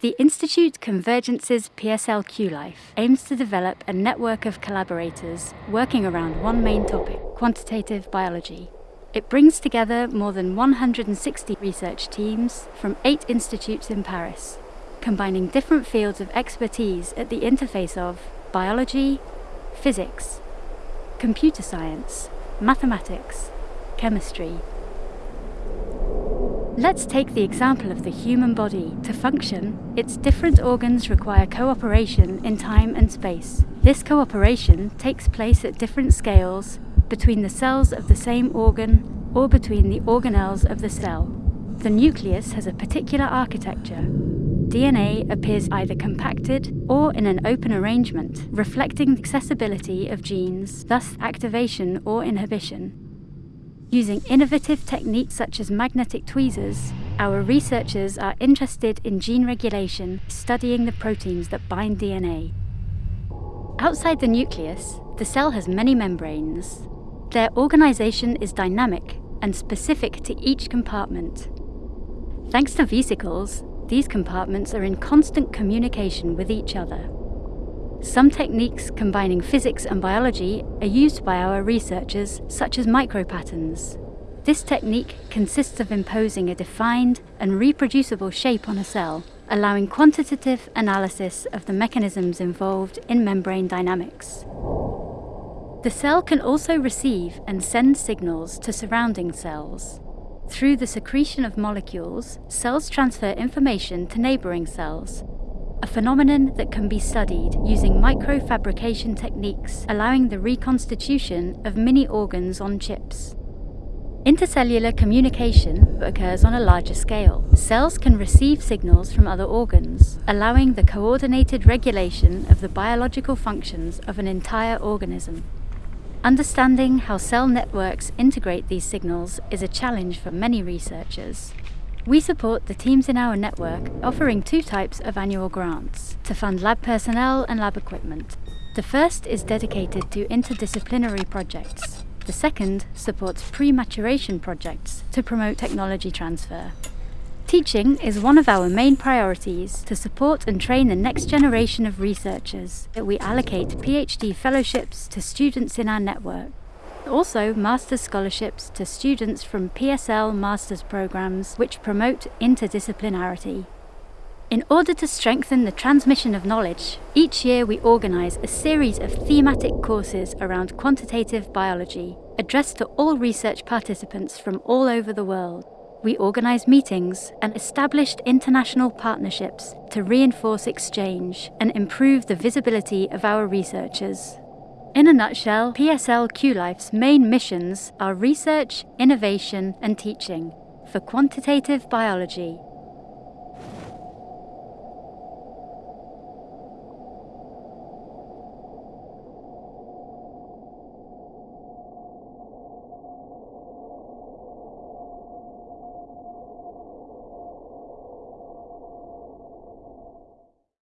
The Institute Convergence's PSL QLife aims to develop a network of collaborators working around one main topic, quantitative biology. It brings together more than 160 research teams from eight institutes in Paris, combining different fields of expertise at the interface of biology, physics, computer science, mathematics, chemistry. Let's take the example of the human body. To function, its different organs require cooperation in time and space. This cooperation takes place at different scales between the cells of the same organ or between the organelles of the cell. The nucleus has a particular architecture. DNA appears either compacted or in an open arrangement, reflecting the accessibility of genes, thus activation or inhibition. Using innovative techniques such as magnetic tweezers, our researchers are interested in gene regulation, studying the proteins that bind DNA. Outside the nucleus, the cell has many membranes. Their organization is dynamic and specific to each compartment. Thanks to vesicles, these compartments are in constant communication with each other. Some techniques combining physics and biology are used by our researchers, such as micropatterns. This technique consists of imposing a defined and reproducible shape on a cell, allowing quantitative analysis of the mechanisms involved in membrane dynamics. The cell can also receive and send signals to surrounding cells. Through the secretion of molecules, cells transfer information to neighbouring cells, a phenomenon that can be studied using microfabrication techniques allowing the reconstitution of mini organs on chips. Intercellular communication occurs on a larger scale. Cells can receive signals from other organs, allowing the coordinated regulation of the biological functions of an entire organism. Understanding how cell networks integrate these signals is a challenge for many researchers. We support the teams in our network, offering two types of annual grants to fund lab personnel and lab equipment. The first is dedicated to interdisciplinary projects. The second supports pre-maturation projects to promote technology transfer. Teaching is one of our main priorities to support and train the next generation of researchers. We allocate PhD fellowships to students in our network also master's scholarships to students from PSL master's programs which promote interdisciplinarity. In order to strengthen the transmission of knowledge, each year we organise a series of thematic courses around quantitative biology, addressed to all research participants from all over the world. We organise meetings and established international partnerships to reinforce exchange and improve the visibility of our researchers. In a nutshell, PSL QLife's main missions are research, innovation and teaching. For quantitative biology